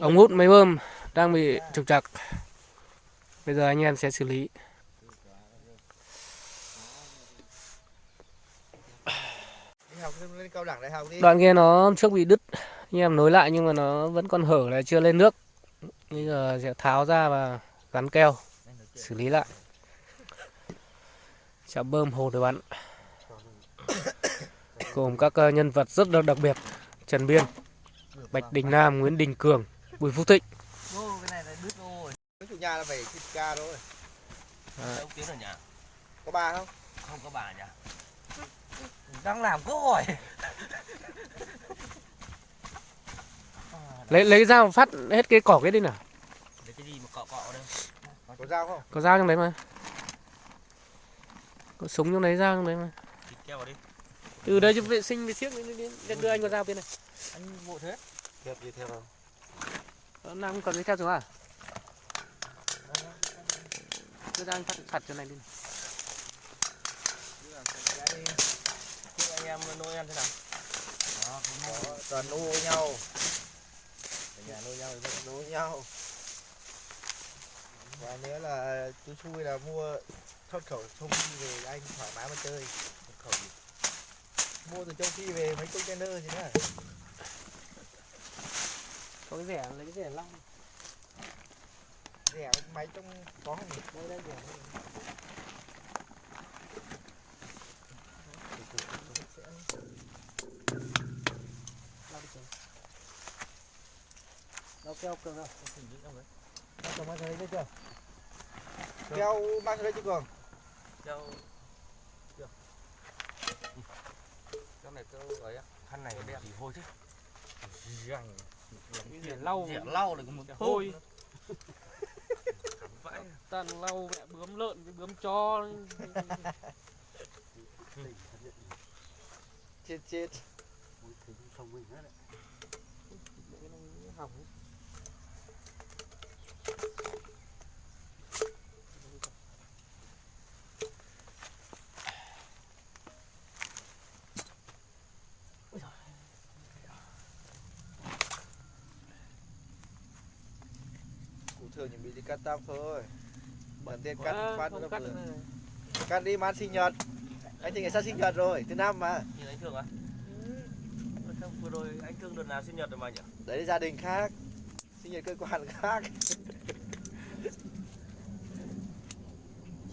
ống hút máy bơm đang bị trục trặc. Bây giờ anh em sẽ xử lý. Đoạn kia nó trước bị đứt, anh em nối lại nhưng mà nó vẫn còn hở là chưa lên nước. Bây giờ sẽ tháo ra và gắn keo, xử lý lại. Chạm bơm hồ được bắn. Gồm các ờ, nhân vật rất là đặc biệt, Trần Biên. Bạch Đình Nam Nguyễn Đình Cường Bùi Phúc Thịnh Ô, cái này là đứt rồi. Mấy chủ nhà là phải thịt ca thôi Đấy. Ông Tiến ở nhà. có ba không Không có bà nhà. Đang làm câu hỏi. lấy lấy dao phát hết cái cỏ cái đi nào Để cái gì mà cọ cọ đâu. có dao không có dao trong đấy mà có súng trong đấy dao trong đấy mà Thịt keo vào đi. Từ đây cho vệ sinh vệ siếc đến, đưa anh con dao bên này. Anh vội thế. kẹp gì theo Ờ, nào không cần giấy theo xuống à? Đưa ra anh sạch cho này đi anh em Noel thế nào? Đó, toàn nô nhau. Ở nhà nô nhau thì nô nhau. Và nếu là chú xui là mua xuất khẩu phi về anh thoải mái mà chơi. Xuất khẩu gì mua từ châu phi về mấy container gì nữa. Có cái rẻ lấy cái rẻ long. Rẻ máy trong có không đây đây rẻ đâu keo cường đâu Nó cầm mang thấy chưa? Keo mang ra đây chứ cường? Keo. Được. Cái này cơ ấy. Khăn này đẹp. Thì hôi chứ. Răng. rẻ lau Rẻ lau lại còn một hôi. Vãi. toàn lau mẹ bướm lợn với bướm cho chết chết. Hỏng thường chuẩn bị đi cắt tóc thôi. Bận tiền cắt phát không nó cắt cắt đi ăn sinh nhật. Anh thì ngày sắp sinh nhật rồi thứ năm mà. Nhìn anh Thương à? Vừa rồi anh Thương đợt nào sinh nhật rồi mà nhỉ? đấy là gia đình khác. Sinh nhật cơ quan khác.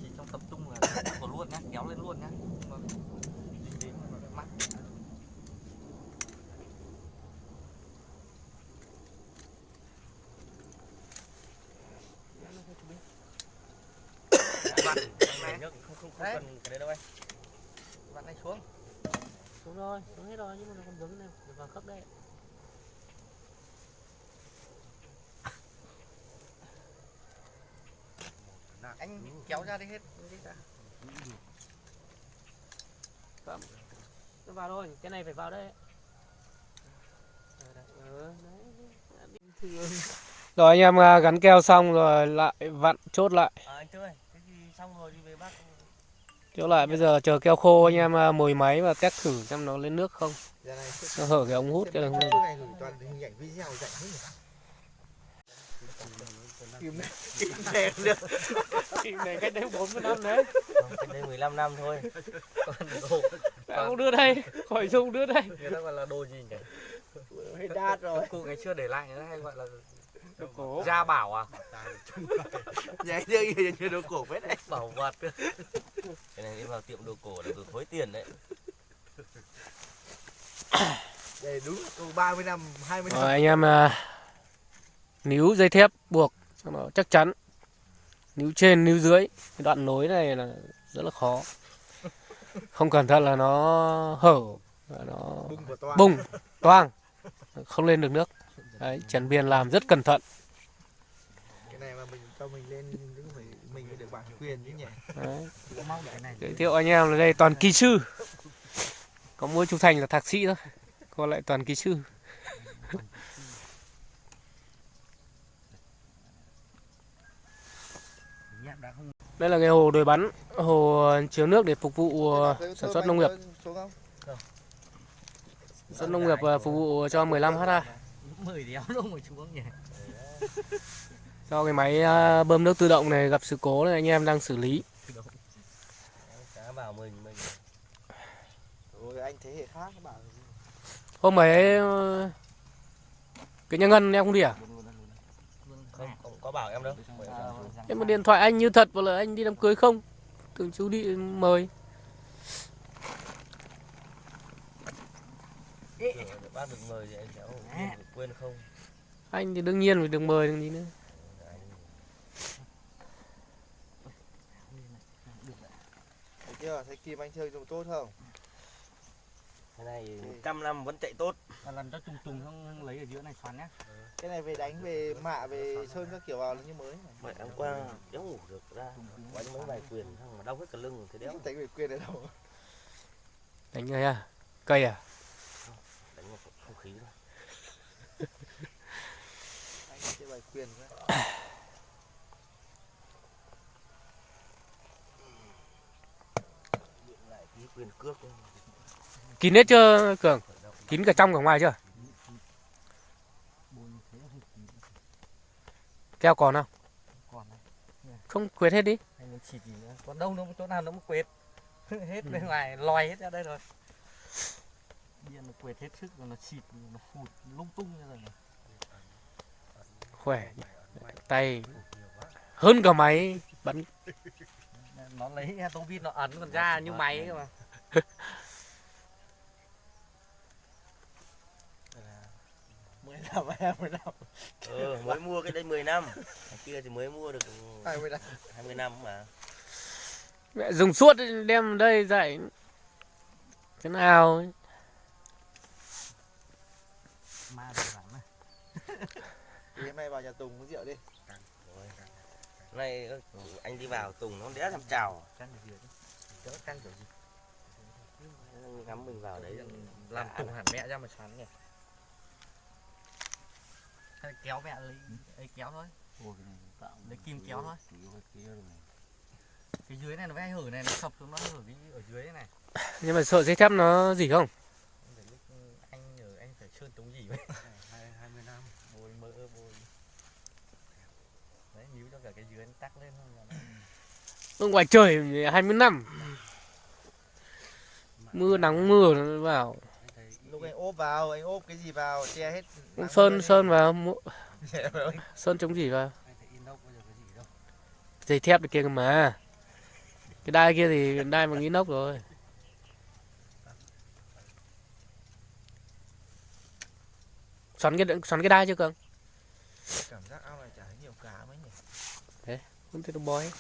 Chỉ trong tập trung là của luôn nhá, kéo lên luôn nhá. Mà dính đến mà nó mắc. Bạn, này nhá, không không không Đấy. cần cái đấy đâu anh. bạn này xuống xuống rồi xuống hết rồi nhưng mà nó còn vướng này để vào khớp đây anh kéo ra đi hết đi ra. nó vào thôi cái này phải vào đây rồi anh em à, gắn keo xong rồi lại vặn chốt lại À, anh Thương ơi, cái gì xong rồi đi về bác. chốt lại bây giờ chờ keo khô anh em à, mồi máy và test thử xem nó lên nước không. Giờ này nó hở cái ống hút cái cái đường này gửi toàn hình ảnh video dạy hết nhỉ Kìm này, cách đấy 40 năm đấy. Cách đây 15 năm thôi. Còn đồ, không đưa đây khỏi dùng đưa đây. Người ta gọi là đồ gì nhỉ? hơi đát rồi Cô ngày xưa để lại người ta hay gọi là đồ cổ. Gia bảo à? nhảy như như đồ cổ vết đấy. Bảo vật. Cái này đi vào tiệm đồ cổ là vừa thối tiền đấy. đây đúng câu 30 năm 20 năm. Rồi anh em à, níu dây thép buộc cho nó chắc chắn. Níu trên níu dưới. Cái đoạn nối này là rất là khó. Không cẩn thận là nó hở và nó bung bung toang. Không lên được nước đấy Trần Biên làm rất cẩn thận. Cái này mà mình cho mình lên cũng phải mình phải được bản quyền chứ nhỉ? Đấy. giới thiệu anh em là đây toàn kỹ sư. Có mỗi chú Thành là thạc sĩ thôi còn lại toàn kỹ sư. Đây là cái hồ đồi bắn hồ chứa nước để phục vụ ờ, sản xuất nông nghiệp. sản xuất nông nghiệp phục vụ cho 15 ha mười đéo luôn rồi xuống nhỉ do cái máy à, bơm nước tự động này gặp sự cố nên anh em đang xử lý. Cá vào mình mình. Rồi anh thế hệ khác bạn hôm ấy ờ, cái nhà ngân em không đi à? Không không có bảo em đâu. Em một điện thoại anh như thật và là anh đi đám cưới không? Tưởng chú đi mời bác được mời thì anh cháu quên không? Anh thì đương nhiên phải được mời đừng gì nữa. Thấy chưa? Thấy Kim anh chơi dùng tốt không? cái này trăm năm vẫn chạy tốt. Lần cho trùng trùng không lấy ở giữa này xoắn nhá. Cái này về đánh về mạ về sơn các kiểu vào là như mới. Mày hôm qua đéo ngủ được ra. Đánh mấy bài quyền xong mà đau hết cả lưng thế đéo. Đánh về quyền ở đâu? Đánh người à? Cây à khí Anh chơi bài quyền quá. Điện lại tí quyền cước thôi. kín hết chưa cường? Kín cả trong cả ngoài chưa? Keo còn không? Không quệt hết đi. Anh muốn xịt gì nữa còn đâu nó chỗ nào nó cũng quệt. Hết bên ngoài lòi hết ra đây rồi điện nó quệt hết sức rồi nó xịt nó phụt lung tung rồi này. khỏe tay hơn cả máy bắn. Nó lấy tô vít nó ấn còn ra như máy cơ mà. Năm em mười năm. Ừ mới mua cái đây 10 năm. Kia thì mới mua được hai mươi năm. 20 năm mà. Mẹ dùng suốt đem đây dạy. Thế nào ấy. Ma được lắm này Thì hôm nay vào nhà Tùng uống rượu đi. Này anh đi vào tùng nó đéo thèm chào. Căng được gì đỡ căng kiểu gì? Ngắm mình vào đấy. Làm tùng hẳn mẹ ra mà xoắn nhỉ. Hay kéo mẹ lấy ấy kéo thôi. Lấy kim kéo thôi. cái dưới này nó vẽ hở này nó sập xuống nó hở cái ở dưới này. Nhưng mà sợ dây thép nó gì không Phải lúc anh nhờ anh phải sơn chống gì vậy? Hai mươi năm. Bôi mỡ bôi đấy níu cho cả cái dưới nó tắc lên không là nó- ngoài trời 20 năm. Mưa nắng mưa nó vào. Lúc anh ốp vào, anh ốp cái gì vào, che hết sơn lên. sơn vào Che vào. sơn chống gì vào dây thép kia cơ mà. Cái đai kia thì đai bằng inox rồi xoắn cái xoắn cái đai chưa cường? Cảm giác ao này chả thấy nhiều cá mấy nhỉ? Không thấy nó bói.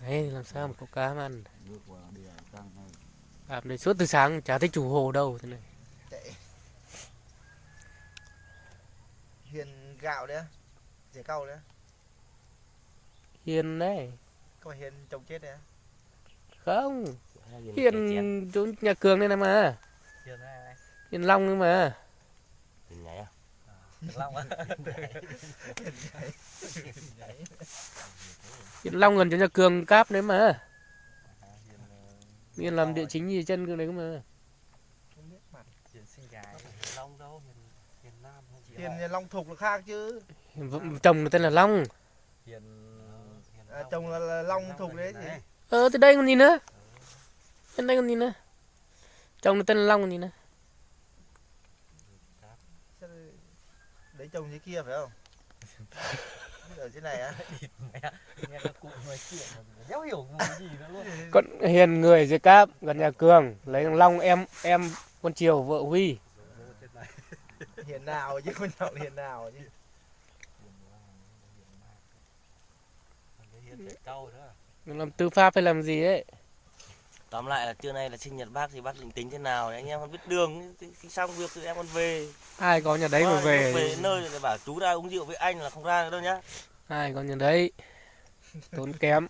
Đấy làm sao mà có cá mà ăn làm đây suốt từ sáng chả thấy chủ hồ đâu thế này. Hiền gạo đấy Rẻ cau đấy hiền đấy. Có Hiền trồng chết đấy không. Hiền chỗ nhà cường đây này mà. Hiền này hiền long nữa mà. Hình nhảy à? Được long á. Hiền long gần chỗ nhà cường cáp đấy mà. Hiền làm địa chính gì chân cường đấy cơ mà. Không biết mặt hiền sinh gái long đâu hiền hiền nam không chị Hiền Hiền Long Thục là khác chứ. Hiền- chồng nó tên là long. Hiền à, Chồng là, là Long Thục đấy gì ờ từ đây còn gì nữa? Bên đây còn gì nữa? Chồng nó tên là long còn gì nữa Sao lại- Đấy chồng dưới kia phải không? Ở trên này á. Nghe các cụ nói chuyện mà đéo hiểu cái gì nữa luôn. Con hiền người dưới cáp gần nhà cường lấy thằng long em em con triều vợ huy. Hiền nào chứ con nhậu hiền nào chứ. Làm tư pháp hay làm gì ấy tóm lại là trưa nay là sinh nhật bác thì bác định tính thế nào thì anh em còn biết đường thì, thì xong việc thì em còn về. Ai có nhà đấy mà Thôi, về về nơi thì bảo chú ra uống rượu với anh là không ra nữa đâu nhá. Ai có nhà đấy? Tốn kém.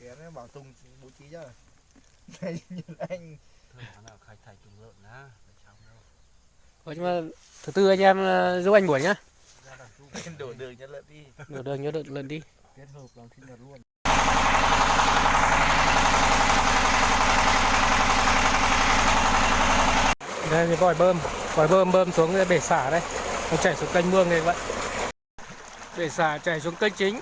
Nó bảo Tùng bố trí cho. Này như anh. Có nhưng mà thứ tư anh em ờ, giúp anh buổi nhá. Đổ đường cho lợn đi. Được đường nhớ được lần đi. Kết hợp làm sinh nhật luôn đây, cái vòi bơm. Vòi bơm bơm xuống bể xả đây. Nó chảy xuống kênh mương này vậy. Bể xả chảy xuống kênh chính.